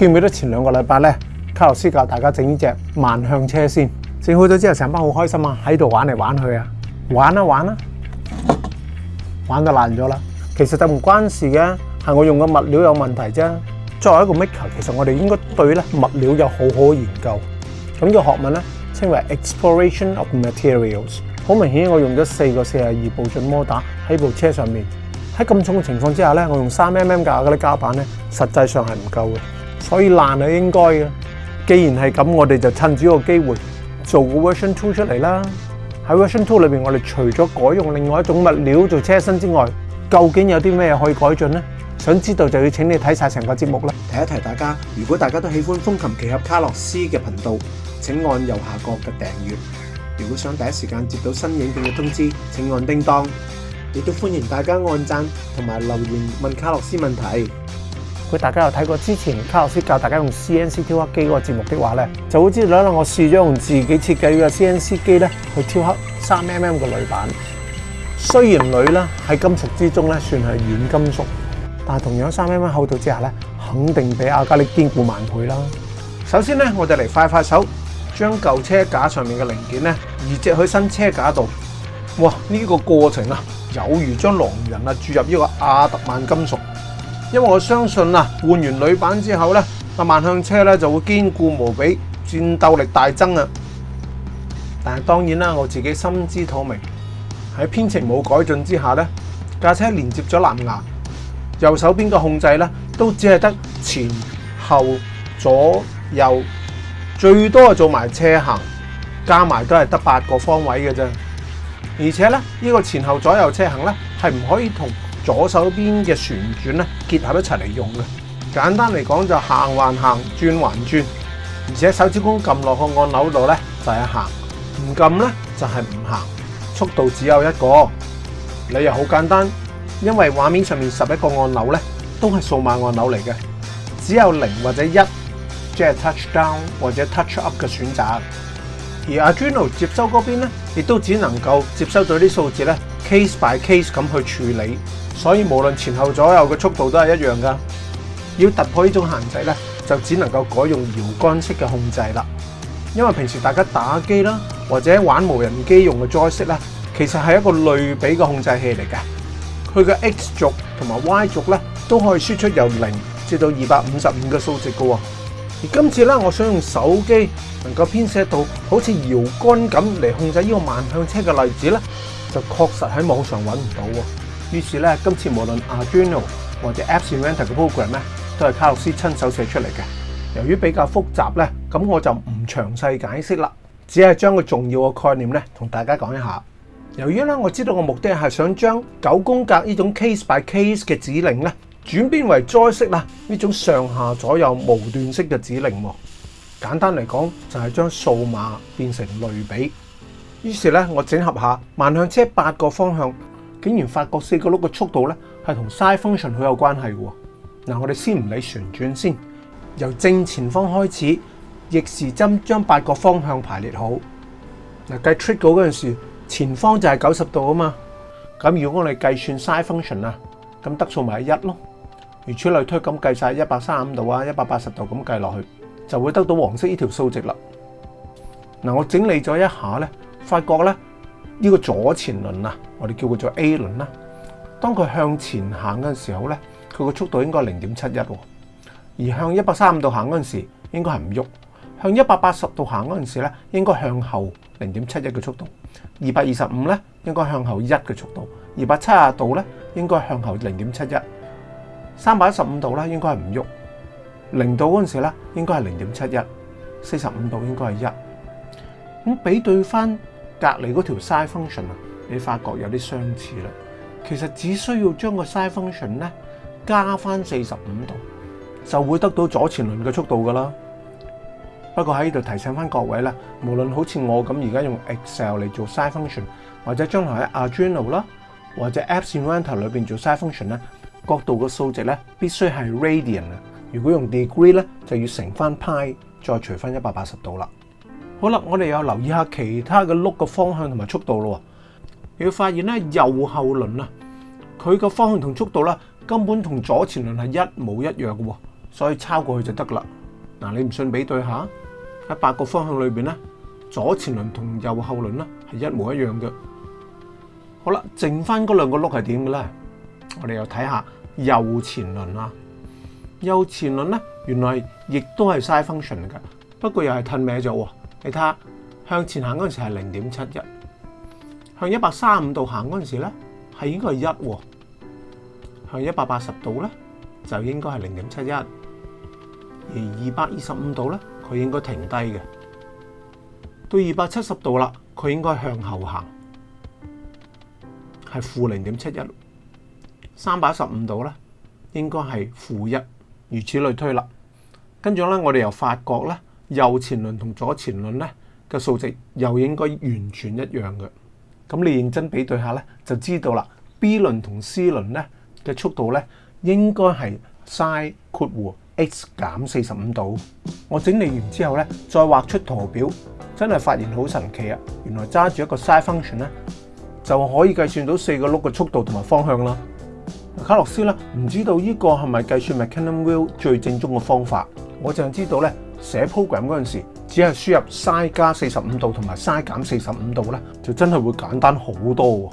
记唔记得前两个礼拜咧，卡洛斯教大家整呢只万向车先整好咗之后，成班好开心啊，喺度玩嚟玩去啊，玩啊玩啊，玩到烂咗啦。其实就唔关事嘅，系我用嘅物料有问题啫。作为一个 maker，其实我哋应该对咧物料有好好研究。咁个学问咧称为 exploration of materials。好明显，我用咗四个四廿二步進摩打喺部车上面，喺咁重嘅情况之下咧，我用三 mm 架嗰啲胶板咧，实际上系唔够嘅。所以烂系应该嘅，既然系咁，我哋就趁住个机会做个 version two 出嚟啦。喺 version two 里边，我哋除咗改用另外一种物料做车身之外，究竟有啲咩可以改进呢？想知道就要请你睇晒成个节目啦。提一提大家，如果大家都喜欢风琴奇侠卡洛斯嘅频道，请按右下角嘅订阅。如果想第一时间接到新影片嘅通知，请按叮当。亦都欢迎大家按赞同埋留言问卡洛斯问题。果大家有睇過之前卡洛斯教大家用 CNC 雕刻機嗰個節目的話咧，就好似道啦。我試咗用自己設計嘅 CNC 機咧去雕刻三 mm 嘅鋁板。雖然鋁咧喺金屬之中咧算係軟金屬，但同樣三 mm 厚度之下咧，肯定比亞加力堅固萬倍啦。首先咧，我哋嚟快快手將舊車架上面嘅零件咧移植去新車架度。哇！呢個過程啊，有如將狼人啊注入呢個亞特曼金屬。因为我相信啊，换完铝板之后咧，那万向车咧就会坚固无比，战斗力大增啊！但系当然啦，我自己心知肚明，喺编程冇改进之下咧，架车连接咗蓝牙，右手边嘅控制咧都只系得前后左右，最多做埋车行，加埋都系得八个方位嘅啫。而且咧，呢个前后左右车行咧系唔可以同。左手边嘅旋转咧，结合一齐嚟用嘅。简单嚟讲就行还行，转还转。而且手指公揿落去按钮度咧就系行，唔揿咧就系唔行。速度只有一个，理由好简单，因为画面上面十一个按钮咧都系数码按钮嚟嘅，只有零或者一，即系 touch down 或者 touch up 嘅选择。而 Arduino 接收嗰边咧亦都只能够接收到啲数字咧 case by case 咁去处理。所以无论前后左右嘅速度都系一样噶。要突破呢种限制咧，就只能够改用摇杆式嘅控制啦。因为平时大家打机啦，或者玩无人机用嘅 Joystick 咧，其实系一个类比嘅控制器嚟嘅。佢嘅 X 轴同埋 Y 轴咧，都可以输出由零至到二百五十五嘅数值嘅喎。而今次咧，我想用手机能够编写到好似摇杆咁嚟控制呢个万向车嘅例子咧，就确实喺网上揾唔到。於是咧，今次無論 Arduino 或者 App Inventor 嘅 program 咧，都係卡洛斯親手寫出嚟嘅。由於比較複雜咧，咁我就唔詳細解釋啦，只係將個重要嘅概念咧同大家講一下。由於咧，我知道個目的係想將九宮格呢種 case by case 嘅指令咧轉變為災式啦，呢種上下左右無段式嘅指令。簡單嚟講，就係將數碼變成類比。於是咧，我整合下萬向車八個方向。竟然發覺四個轆嘅速度咧係同 s i e function 好有關係嘅喎。嗱，我哋先唔理旋轉先，由正前方開始逆時針將八個方向排列好。嗱，計出嗰陣時，前方就係九十度啊嘛。咁如果我哋計算 s i e function 啊，咁得數咪係一咯。如出類推咁計曬一百三十五度啊，一百八十度咁計落去，就會得到黃色呢條數值啦。嗱，我整理咗一下咧，發覺咧。呢個左前輪啊，我哋叫佢做 A 輪啦。當佢向前行嗰陣時候咧，佢個速度應該係零點七一喎。而向一百三十五度行嗰陣時，應該係唔喐。向一百八十度行嗰陣時咧，應該向後零點七一嘅速度。二百二十五咧，應該向後一嘅速度。二百七十度咧，應該向後零點七一。三百一十五度咧，應該係唔喐。零度嗰陣時咧，應該係零點七一。四十五度應該係一。咁比對翻。隔離嗰條 s i e function 啊，你發覺有啲相似啦。其實只需要將個 s i e function 咧加翻四十五度，就會得到左前輪嘅速度噶啦。不過喺呢度提醒翻各位啦，無論好似我咁而家用 Excel 嚟做 s i e function，或者將來喺 Arduino 啦，或者 Apps Inventor 裏邊做 s i e function 咧，角度嘅數值咧必須係 radian 啊。如果用 degree 咧，就要乘翻 pi，再除翻一百八十度啦。好啦，我哋又留意下其他嘅碌嘅方向同埋速度咯。你要发现咧，右后轮啊，佢嘅方向同速度咧，根本同左前轮系一模一样嘅，所以抄过去就得噶啦。嗱，你唔信，比对下喺八个方向里边咧，左前轮同右后轮咧系一模一样嘅。好啦，剩翻嗰两个碌系点嘅咧？我哋又睇下右前轮啦。右前轮咧，原来亦都系 side function 嘅，不过又系褪歪咗。你睇下，向前行嗰陣時係零點七一，向一百三十五度行嗰陣時咧，係應該係一；向一百八十度咧，就應該係零點七一；而二百二十五度咧，佢應該停低嘅。到二百七十度啦，佢應該向後行，係負零點七一。三百一十五度咧，應該係負一，如此類推啦。跟住咧，我哋又發覺咧。右前輪同左前輪咧嘅數值又應該完全一樣嘅，咁你認真比對下咧，就知道啦。B 輪同 C 輪咧嘅速度咧應該係 sin 括弧 x 減四十五度。我整理完之後咧，再畫出圖表，真係發現好神奇啊！原來揸住一個 sin function 咧就可以計算到四個轆嘅速度同埋方向啦。卡洛斯咧唔知道呢個係咪計算 m c h a n o n Wheel 最正宗嘅方法？我就知道咧。寫 program 嗰陣時，只係輸入 s i z e 加四十五度同埋 s i z e 減四十五度咧，就真係會簡單好多。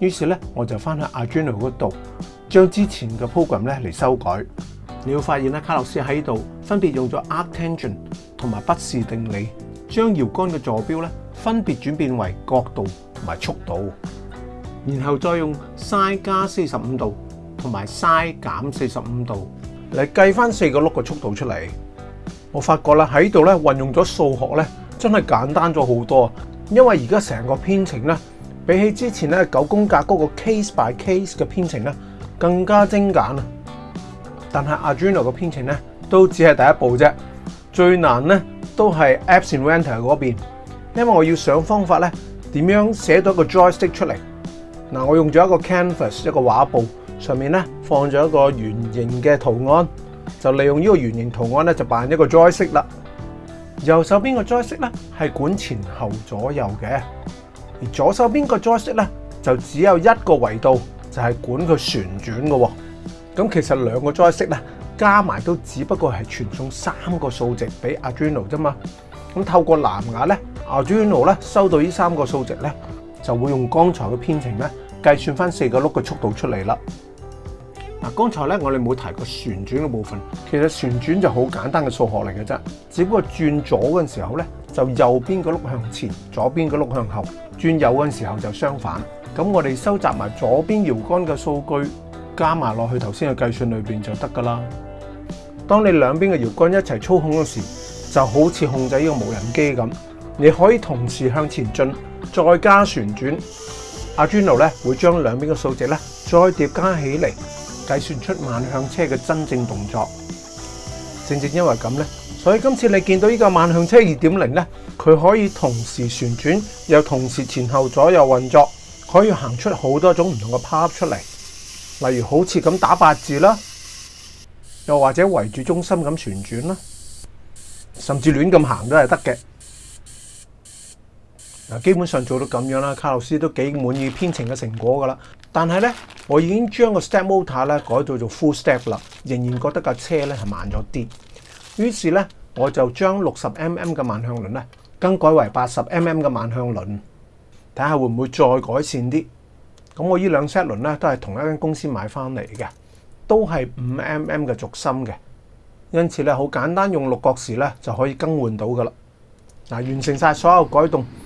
於是咧，我就翻去 Arduino 嗰度將之前嘅 program 咧嚟修改。你要發現咧，卡洛斯喺度分別用咗 arc tangent 同埋不視定理，將搖杆嘅座標咧分別轉變為角度同埋速度，然後再用 s i z e 加四十五度同埋 s i z e 減四十五度嚟計翻四個轆嘅速度出嚟。我發覺啦喺度咧運用咗數學咧真係簡單咗好多，因為而家成個編程咧比起之前咧九宮格嗰個 case by case 嘅編程咧更加精簡啊！但係 Arduino 嘅編程咧都只係第一步啫，最難咧都係 Apps Inventor 嗰邊，因為我要想方法咧點樣寫到個 Joystick 出嚟。嗱，我用咗一個 Canvas 一個畫布，上面咧放咗一個圓形嘅圖案。就利用呢个圆形图案咧，就扮一个 joystick 啦。右手边个 joystick 咧系管前后左右嘅，而左手边个 joystick 咧就只有一个维度，就系管佢旋转嘅。咁其实两个 joystick 咧加埋都只不过系传送三个数值俾 Arduino 啫嘛？咁透过蓝牙咧，Arduino 咧收到呢三个数值咧，就会用刚才嘅编程咧计算翻四个辘嘅速度出嚟啦。嗱，剛才咧我哋冇提過旋轉嘅部分，其實旋轉就好簡單嘅數學嚟嘅啫，只不過轉左嘅时時候咧，就右邊個碌向前，左邊個碌向後；轉右嘅时時候就相反。咁我哋收集埋左邊搖桿嘅數據，加埋落去頭先嘅計算裏面就得㗎啦。當你兩邊嘅搖桿一齊操控嗰時，就好似控制呢個無人機咁，你可以同時向前進，再加旋轉。阿 Joan 咧會將兩邊嘅數值咧再疊加起嚟。计算出万向车嘅真正动作，正正因为咁咧，所以今次你见到呢个万向车二点零咧，佢可以同时旋转又同时前后左右运作，可以行出好多种唔同嘅趴出嚟，例如好似咁打八字啦，又或者围住中心咁旋转啦，甚至乱咁行都系得嘅。嗱，基本上做到咁樣啦。卡洛斯都幾滿意編程嘅成果噶啦。但係咧，我已經將個 step motor 咧改到做 full step 啦，仍然覺得架車咧係慢咗啲。於是咧，我就將六十 mm 嘅萬向輪咧更改為八十 mm 嘅萬向輪，睇下會唔會再改善啲。咁我依兩 set 輪咧都係同一間公司買翻嚟嘅，都係五 mm 嘅軸心嘅，因此咧好簡單，用六角匙咧就可以更換到噶啦。嗱，完成曬所有改動。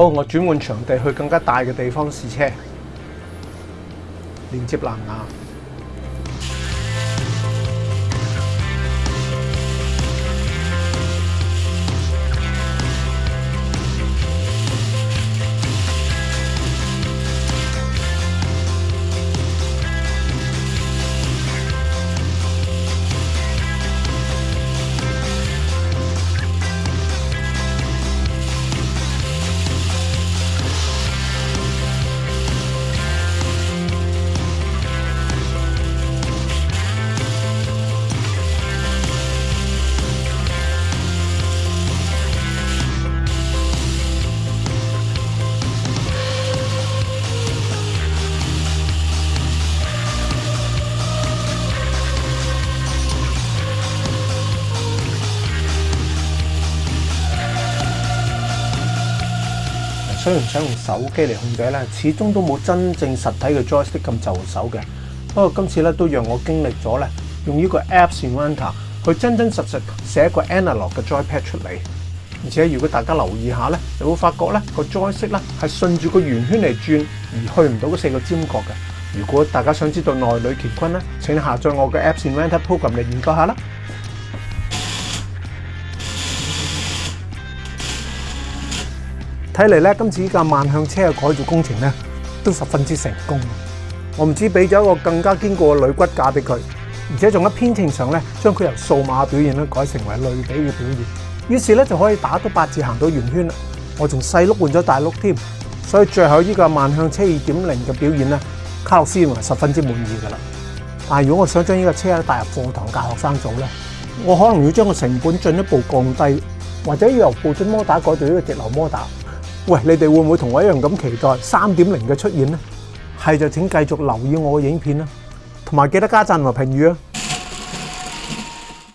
好，我转换场地去更加大嘅地方试车，连接蓝牙。虽然想用手机嚟控制咧，始终都冇真正实体嘅 JoyStick 咁就手嘅。不过今次咧都让我经历咗咧，用呢个 App Inventor，去真真实实写一个 Analog 嘅 JoyPad 出嚟。而且如果大家留意下咧，你会发觉咧个 JoyStick 咧系顺住个圆圈嚟转，而去唔到嗰四个尖角嘅。如果大家想知道内里乾坤咧，请下载我嘅 App Inventor Program 嚟研究下啦。睇嚟咧，今次呢架慢向車嘅改造工程咧，都十分之成功。我唔知俾咗一個更加堅固嘅鋁骨架俾佢，而且仲喺編程上咧，將佢由數碼表現咧改成為類比嘅表現。於是咧就可以打到八字行到圓圈啦。我仲細碌換咗大碌添，所以最後呢架慢向車二點零嘅表現咧，卡洛斯認為十分之滿意噶啦。但如果我想將呢架車咧帶入課堂教學生做咧，我可能要將個成本進一步降低，或者要由布驟摩打改做呢個直流摩打。喂，你哋會唔會同我一樣咁期待三點零嘅出現呢？係就請繼續留意我嘅影片啦，同埋記得加讚同埋評語啊！